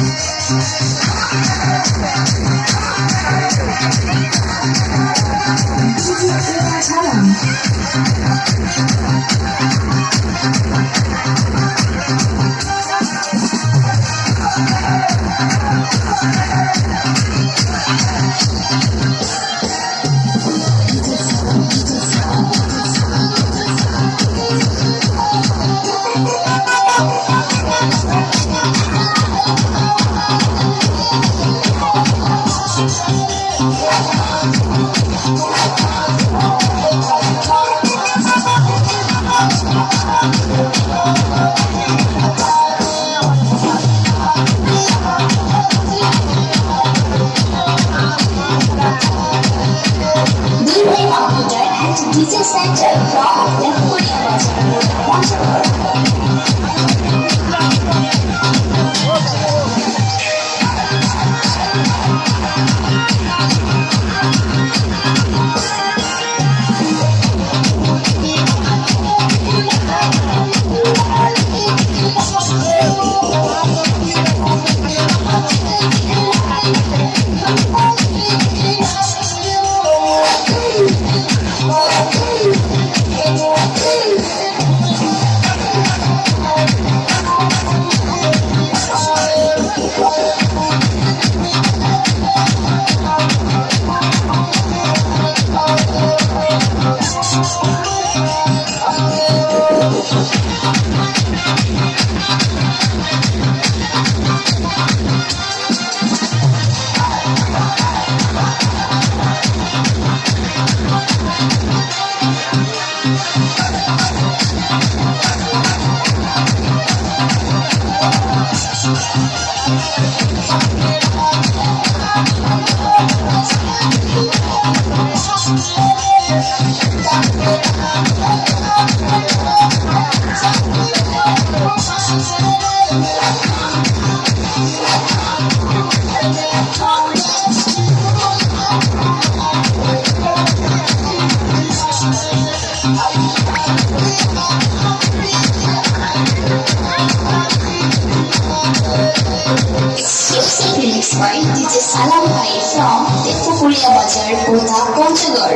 Thank you. Leaving Abuja Center from the Korea Watch Music remix wife DJ Salam Bhai from Tepukuria Bazar, Kota, Ponchagor.